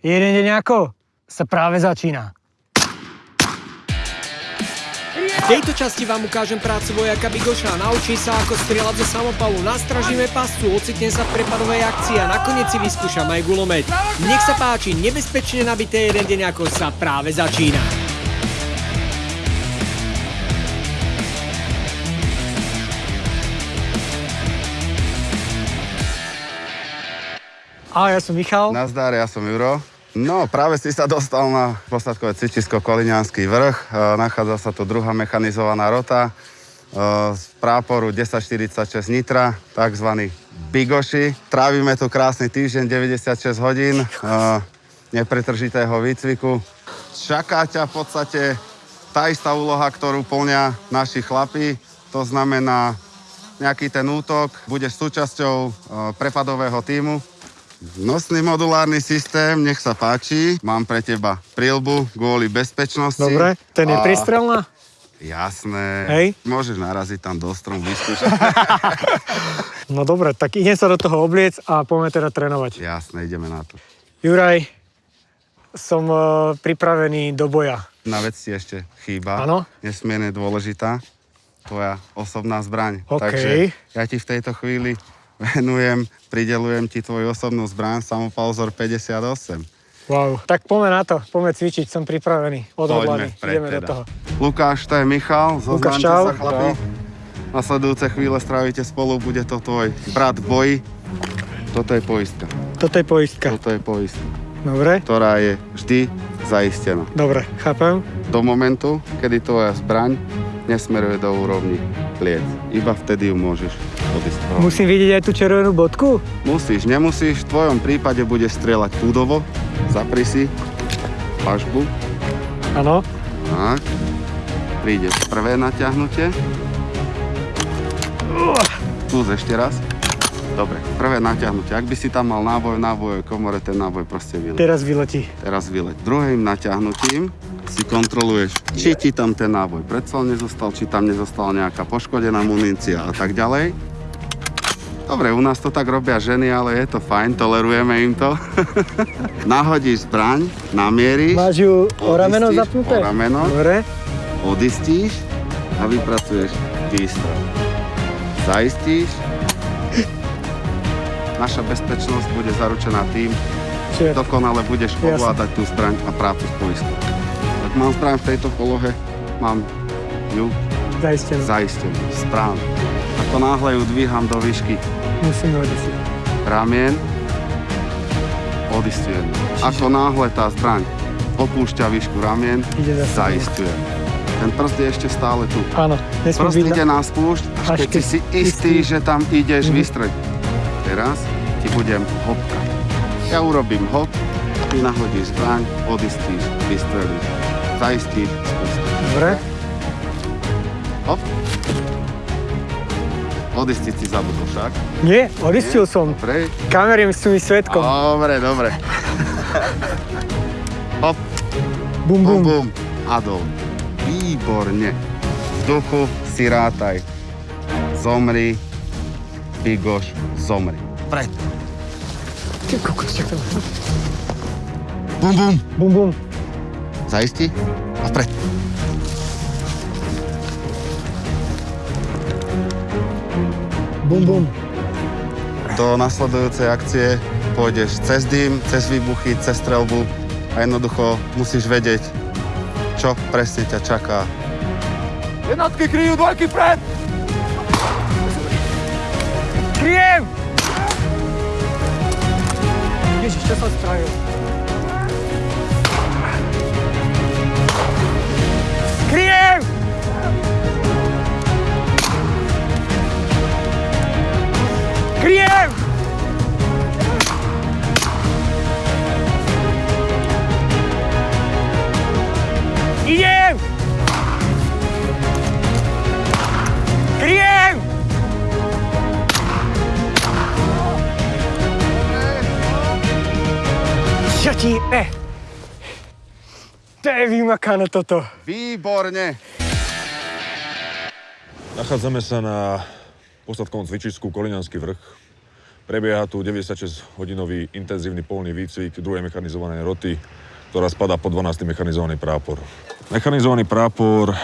Jeden deň ako sa práve začína. V tejto časti vám ukážem prácu vojaka Bigoša. Naučí sa, ako strieľať zo samopalu. Nastražíme pascu, ocitne sa v prepadovej akcii a nakoniec si vyskúšam aj gulomet. Nech sa páči, nebezpečne nabité jeden deň ako sa práve začína. A ja som Michal. Nazdar, ja som Juro. No, práve si sa dostal na posadkové cvičisko Kolinianský vrch. E, Nachádza sa tu druhá mechanizovaná rota e, z práporu 1046 Nitra, tzv. Bigoši. Trávime tu krásny týždeň, 96 hodín e, nepretržitého výcviku. Čaká ťa v podstate tá istá úloha, ktorú plnia naši chlapi. To znamená nejaký ten útok, budeš súčasťou prepadového týmu. Nosný modulárny systém, nech sa páči. Mám pre teba prílbu kvôli bezpečnosti. Dobre, ten je A- pristrelná? Jasné. Hej. Môžeš naraziť tam do strom, vyskúšať. No dobre, tak idem sa do toho obliec a poďme teda trénovať. Jasné, ideme na to. Juraj, som e, pripravený do boja. Na vec ti ešte chýba. Áno. Nesmierne dôležitá. Tvoja osobná zbraň. OK. Takže ja ti v tejto chvíli venujem, pridelujem ti tvoju osobnú zbraň, samopal vzor 58. Wow. Tak poďme na to, poďme cvičiť, som pripravený, odhodlaný. Ideme do teda. toho. Lukáš, to je Michal, čau. sa chlapi. Nasledujúce chvíle strávite spolu, bude to tvoj brat v boji. Toto je poistka. Toto je poistka. Toto je poistka, Dobre, ktorá je vždy zaistená. dobre, chápem. Do momentu, kedy tvoja zbraň nesmeruje do úrovni pliec. Iba vtedy ju môžeš odísť. Musím vidieť aj tú červenú bodku? Musíš, nemusíš, v tvojom prípade bude strieľať údovo, zapri si pažbu, Áno. tak. Príde prvé natiahnutie. Skús ešte raz. Dobre, prvé natiahnutie. Ak by si tam mal náboj v nábojovej komore, ten náboj proste vyleť. Teraz vyletí. Teraz vyleť. Druhým natiahnutím si kontroluješ, či ti tam ten náboj predsa nezostal, či tam nezostala nejaká poškodená munícia a tak ďalej. Dobre, u nás to tak robia ženy, ale je to fajn, tolerujeme im to. Nahodíš zbraň, namieríš, Máš ju o rameno zapnuté? o rameno. Dobre. odistíš a vypracuješ výstrel. Zaistíš. Naša bezpečnosť bude zaručená tým, Čiže dokonale budeš ovládať tú zbraň a prácu s poistkou. Ak mám zbraň v tejto polohe, mám ju zaistené. zaistenú, správne. Ako náhle ju dvíham do výšky Musíme odisiť. ramien, odistujem. Ako náhle tá zbraň opúšťa výšku ramien, zaistujem. Ten prst je ešte stále tu. Áno, Prst byť... ide na- spúšť, až Až keď keď si istý, istý. že tam ideš Mhm. vystrediť. Teraz ti budem hopkať. Ja urobím hop, ty nahodíš zbraň, odistíš, vystrelíš, zaistíš, spustíš. Dobre. Hop. Odistiť si zabudol však. Nie, odistil som. Dobre, Kamery sú mi svetkom. dobre, dobre. Hop, Bum, bum, bum. A dol. Výborne. V duchu si rátaj. Zomri, Bigoš, zomri. Pred. Ty kokos, to? Bum, bum. Bum, bum. Zaisti a vpred. Bum, bum. Do nasledujúcej akcie pôjdeš cez dým, cez výbuchy, cez strelbu a jednoducho musíš vedieť, čo presne ťa čaká. Jednotky kryjú dvojky vpred! Kryjem! Ježiš, čo som spravil? Vymakané toto. Výborne! Nachádzame sa na posadkovom cvičisku Kolinianský vrch. Prebieha tu 96-hodinový intenzívny polný výcvik druhej mechanizovanej roty, ktorá spadá pod 12. mechanizovaný prápor. Mechanizovaný prápor e,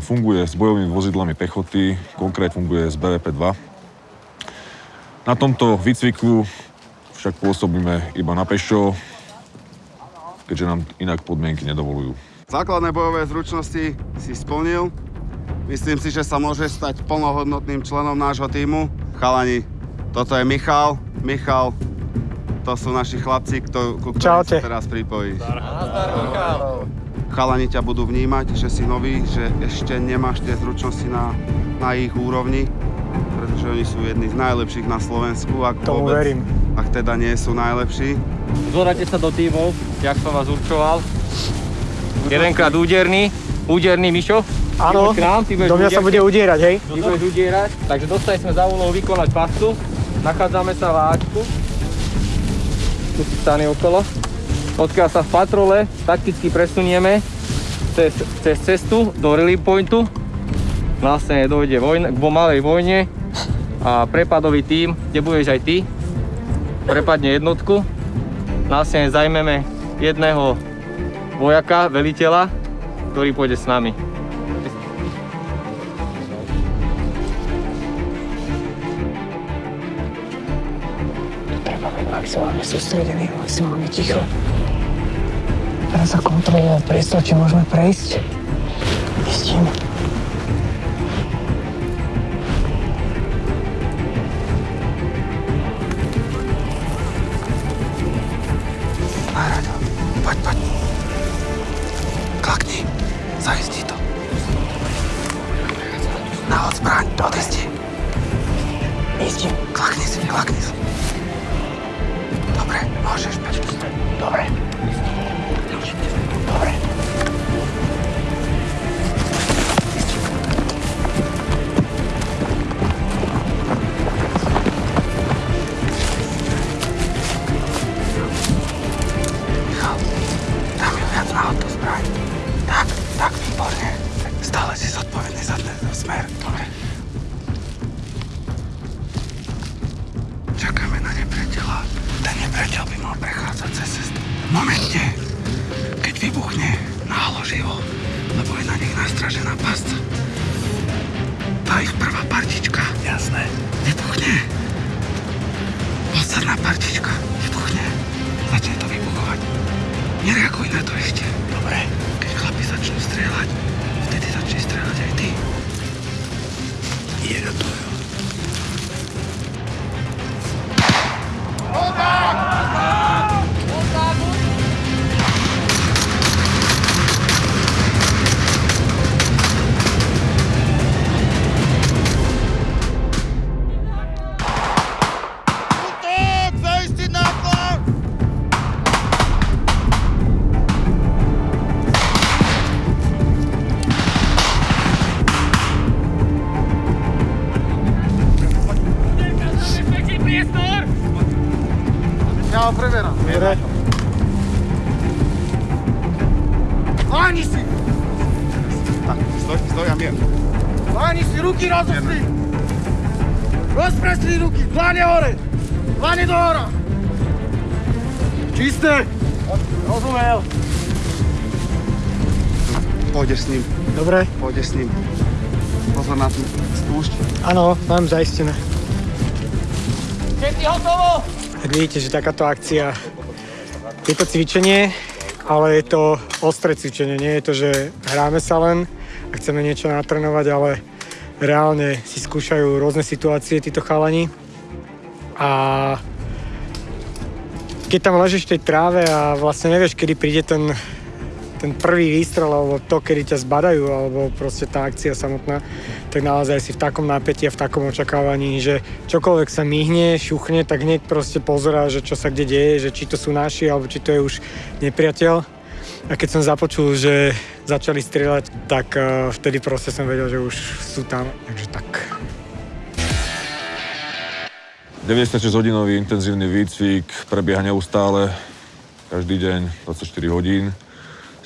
funguje s bojovými vozidlami pechoty, konkrét funguje s BVP-2. Na tomto výcviku však pôsobíme iba na pešo, keďže nám inak podmienky nedovolujú. Základné bojové zručnosti si splnil. Myslím si, že sa môže stať plnohodnotným členom nášho týmu. Chalani, toto je Michal. Michal, to sú naši chlapci, kto, ku ktorým sa teraz pripojíš. Chalani ťa budú vnímať, že si nový, že ešte nemáš tie zručnosti na, na ich úrovni, pretože oni sú jedni z najlepších na Slovensku, ak Tomu vôbec, verím. ak teda nie sú najlepší. Zorate sa do tímov, jak som vás určoval. Jedenkrát úderný, úderný Mišo. Áno, do mňa sa bude udierať, hej? Ty budeš udierať, takže dostali sme za úlohu vykonať pastu. Nachádzame sa v Ačku. Tu si stane okolo. Odkiaľ sa v patrole takticky presunieme cez, cez cestu do relief pointu. Vlastne dojde vojna, k malej vojne a prepadový tím, kde budeš aj ty, prepadne jednotku. Vlastne zajmeme jedného vojaka, veliteľa, ktorý pôjde s nami. maximálne sústredený, maximálne ticho. Teraz sa kontroluje priestor, či môžeme prejsť. Istím. Smer. Dobre. Čakáme na nepriateľa. Ten nepriateľ by mal prechádzať cez cestu. Momente, keď vybuchne, náloží ho, lebo je na nich nastražená pasca. Tá ich prvá partička. Jasné. Vybuchne. Posledná partička. Vybuchne. Začne to vybuchovať. Nereaguj na to ešte. Dobre. Keď chlapi začnú strieľať, Dobre. Tak, stoj, stoj a mier. Páni si ruky rozostri! Rozprestri ruky, dlane hore! Dlane do hora! Čisté! Rozumel! Pôjdeš s ním, Dobre, pôjdeš s ním. Pozor na tú spúšť. áno, mám zaistené. Všetci hotovo? Tak vidíte, že takáto akcia je to cvičenie, ale je to ostré cvičenie. Nie je to, že hráme sa len a chceme niečo natrénovať, ale reálne si skúšajú rôzne situácie títo chalani. A keď tam ležíš v tej tráve a vlastne nevieš, kedy príde ten, ten prvý výstrel, alebo to, kedy ťa zbadajú, alebo proste tá akcia samotná, tak naozaj si v takom napätí a v takom očakávaní, že čokoľvek sa myhne, šuchne, tak hneď proste pozerá, že čo sa kde deje, že či to sú naši, alebo či to je už nepriateľ. A keď som započul, že začali strieľať, tak uh, vtedy proste som vedel, že už sú tam. Takže tak. 96-hodinový intenzívny výcvik prebieha neustále, každý deň, 24 hodín.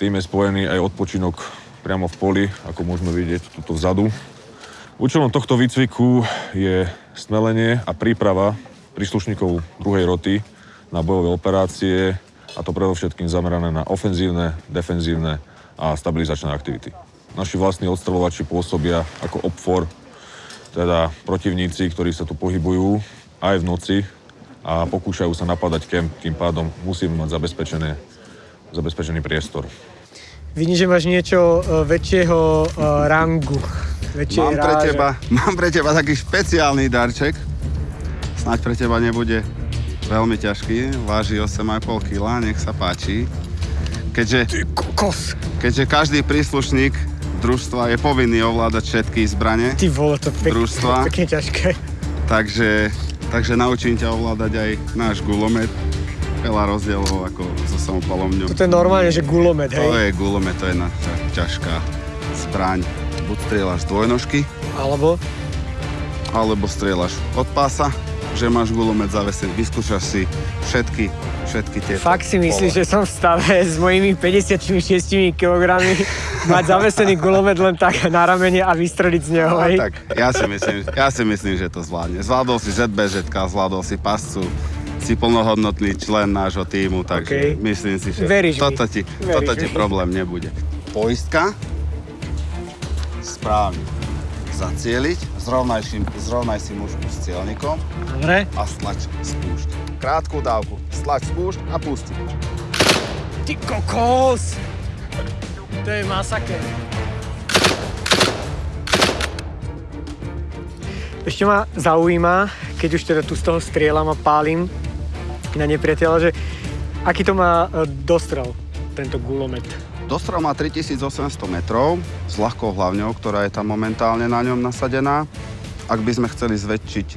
Tým je spojený aj odpočinok priamo v poli, ako môžeme vidieť tuto vzadu. Účelom tohto výcviku je stmelenie a príprava príslušníkov druhej roty na bojové operácie a to predovšetkým zamerané na ofenzívne, defenzívne a stabilizačné aktivity. Naši vlastní odstrelovači pôsobia ako obfor, teda protivníci, ktorí sa tu pohybujú aj v noci a pokúšajú sa napadať kemp, tým pádom musíme mať zabezpečené, zabezpečený priestor. Vidím, že máš niečo e, väčšieho e, rangu. Väčšej Mám pre, teba, mám pre teba taký špeciálny darček. Snáď pre teba nebude veľmi ťažký. Váži 8,5 kg, nech sa páči. Keďže, Kokos. keďže každý príslušník družstva je povinný ovládať všetky zbranie, Ty vole, to pek, Družstva. pekne ťažké. takže, takže naučím ťa ovládať aj náš gulomet. Veľa rozdielov ako so samopalom ňom. Toto je normálne, že gulomet, To hej? je gulomet, to je naša ťažká zbraň. Buď strieľaš z dvojnožky, Alebo? alebo strieľaš od pása, že máš gulomet zavesený. Vyskúšaš si všetky, všetky tie. Fakt si myslíš, že som v stave s mojimi 56 kg mať zavesený gulomet len tak na ramene a vystreliť z neho, No, hej? tak, ja si, myslím, ja si myslím, že to zvládne. Zvládol si ZBŽ, zvládol si pascu, si plnohodnotný člen nášho týmu, takže OK. myslím si, že Veríš toto ti, Veríš toto ti problém nebude. Poistka, správne zacieliť, zrovnaj, zrovnaj si mužku s cieľnikom Dobre. a stlač spúšť. Krátku dávku, stlač spúšť a pusti. Ty kokos! To je masaker. Ešte ma zaujíma, keď už teda tu z toho strieľam a pálim na nepriateľa, že aký to má e, dostrel, tento gulomet. Dostrel má 3800 metrov s ľahkou hlavňou, ktorá je tam momentálne na ňom nasadená. Ak by sme chceli zväčšiť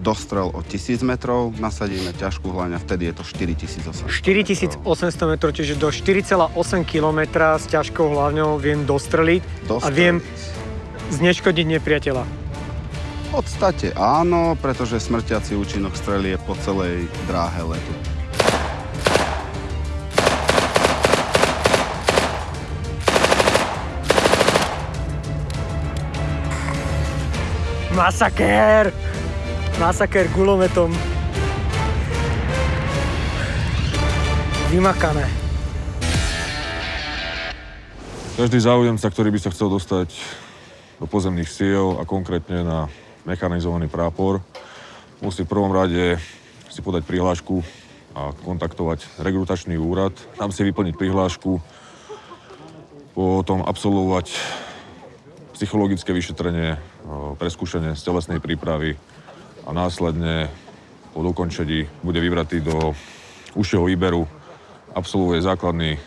dostrel o 1000 metrov, nasadíme ťažkú a vtedy je to 4800. 4800 metrov, čiže do 4,8 km s ťažkou hlavňou viem dostreliť a Dostreliť. viem zneškodiť nepriateľa. V podstate áno, pretože smrtiaci účinok strely je po celej dráhe letu. Masaker! Masaker gulometom. Vymakané. Každý záujemca, ktorý by sa chcel dostať do pozemných síl a konkrétne na mechanizovaný prápor, musí v prvom rade si podať prihlášku a kontaktovať rekrutačný úrad, tam si vyplniť prihlášku, potom absolvovať psychologické vyšetrenie, e, preskúšanie z telesnej prípravy a následne po dokončení bude vybratý do užšieho výberu, absolvuje základný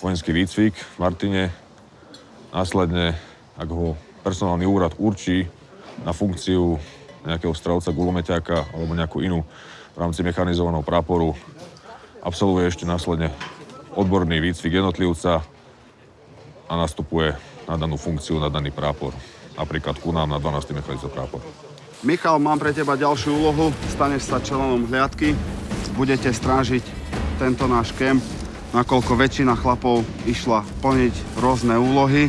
vojenský výcvik v Martine. Následne, ak ho personálny úrad určí na funkciu nejakého strelca, gulomeťáka alebo nejakú inú v rámci mechanizovaného práporu, absolvuje ešte následne odborný výcvik jednotlivca a nastupuje na danú funkciu, na daný prápor. Napríklad ku nám na 12. mechanizovaný prápor. Michal, mám pre teba ďalšiu úlohu. Staneš sa členom hliadky. Budete strážiť tento náš kemp, nakoľko väčšina chlapov išla plniť rôzne úlohy.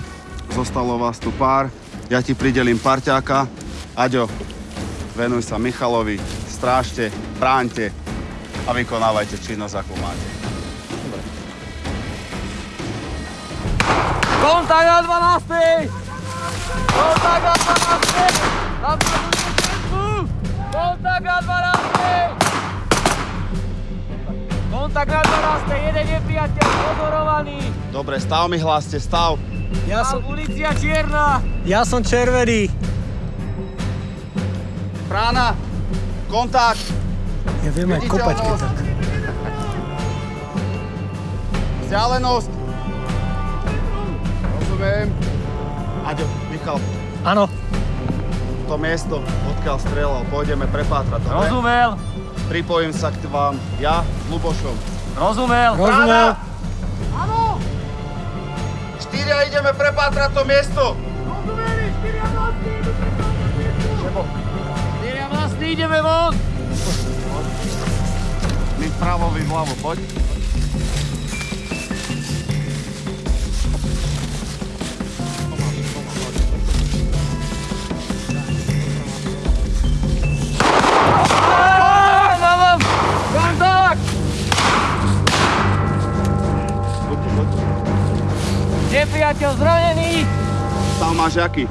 Zostalo vás tu pár. Ja ti pridelím parťáka. Aďo, venuj sa Michalovi, strážte, bráňte a vykonávajte činnosť, akú máte. Kontakt na 12! Kontakt na 12! Napredujte všetku! Kontakt na 12! Kontakt na 12! Jeden nepriateľ pozorovaný! Dobre, stav mi hláste, stav. Ja som, Polícia čierna! ja som červený. Brána, kontakt. Ja viem aj kopať, keď tak. Vzdialenosť. Rozumiem. Aďo, Michal, Áno, to miesto, odkiaľ strelal, pôjdeme prepátrať. dobre? Rozumel! Pripojím sa k vám, ja s Lubošom. Rozumel! rozumel. Štyria ideme prepátrať to miesto. Štyria vlastní ideme von! My vpravo, vy vľavo, poď. Nepriateľ zranený! Stav máš aký?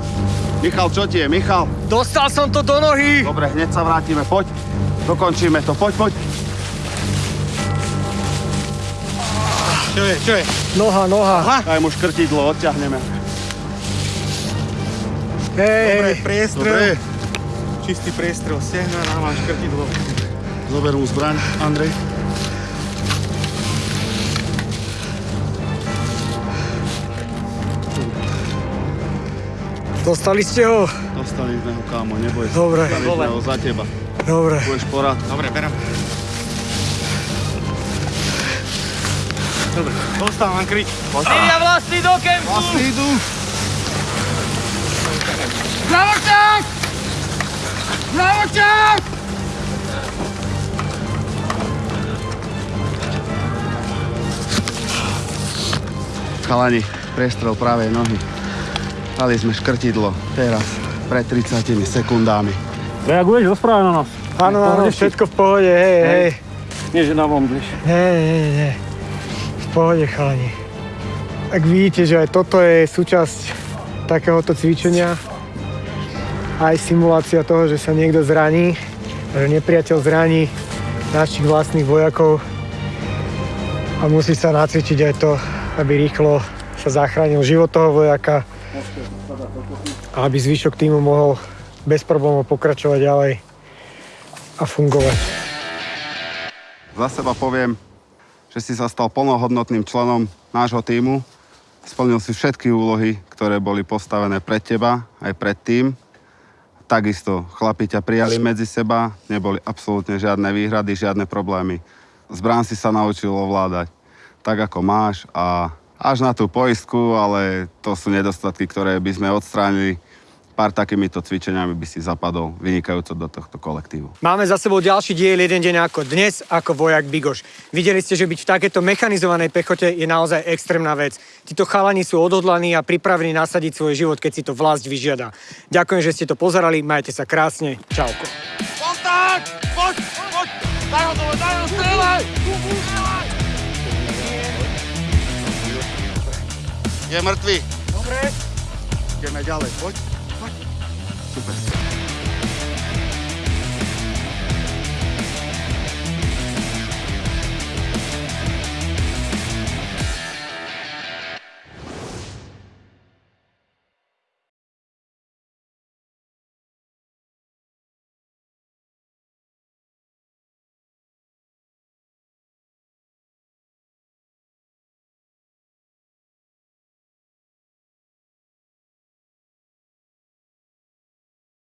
Michal, čo ti je? Michal? Dostal som to do nohy! Dobre, hneď sa vrátime, poď. Dokončíme to, poď, poď. Čo je, čo je? Noha, noha. Daj mu škrtidlo, odťahneme. Hej, Dobre, priestrel. Čistý priestrel, stehna, nám máš krtidlo. Zober mu zbraň, Andrej. Dostali ste ho? Dostali sme ho, kámo, neboj sa. Dobre. Dostali sme ho za teba. Dobre. Budeš porad. Dobre, berem. Dobre, dostávam kryť. Štyria vlasy do kempu! Vlastne idú. Zdravočák! Zdravočák! Chalani, prestrel pravej nohy. Dali sme škrtidlo. Teraz, pred 30 sekundami. Reaguješ? Rozprávaj na nás. Áno, áno, všetko v pohode, hej, hej. Nie, že nám omdliš. Nie, nie, nie. V pohode, chalani. Ak vidíte, že aj toto je súčasť takéhoto cvičenia, aj simulácia toho, že sa niekto zraní, že nepriateľ zraní našich vlastných vojakov a musí sa nacvičiť aj to, aby rýchlo sa zachránil život toho vojaka aby zvyšok týmu mohol bez problémov pokračovať ďalej a fungovať. Za seba poviem, že si sa stal plnohodnotným členom nášho týmu. Splnil si všetky úlohy, ktoré boli postavené pred teba, aj pred tým. Takisto chlapi ťa prijali medzi seba, neboli absolútne žiadne výhrady, žiadne problémy. Zbrán si sa naučil ovládať tak, ako máš a až na tú poistku, ale to sú nedostatky, ktoré by sme odstránili. Pár takýmito cvičeniami by si zapadol vynikajúco do tohto kolektívu. Máme za sebou ďalší diel jeden deň ako dnes, ako vojak Bigoš. Videli ste, že byť v takéto mechanizovanej pechote je naozaj extrémna vec. Títo chalani sú odhodlaní a pripravení nasadiť svoj život, keď si to vlast vyžiada. Ďakujem, že ste to pozerali, majte sa krásne, čauko. Kontakt! Poď, poď! Daj ho dole, daj ho, strieľaj! Strieľaj! Je mŕtvy. Dobre. Ideme ďalej, poď. Poď. Super.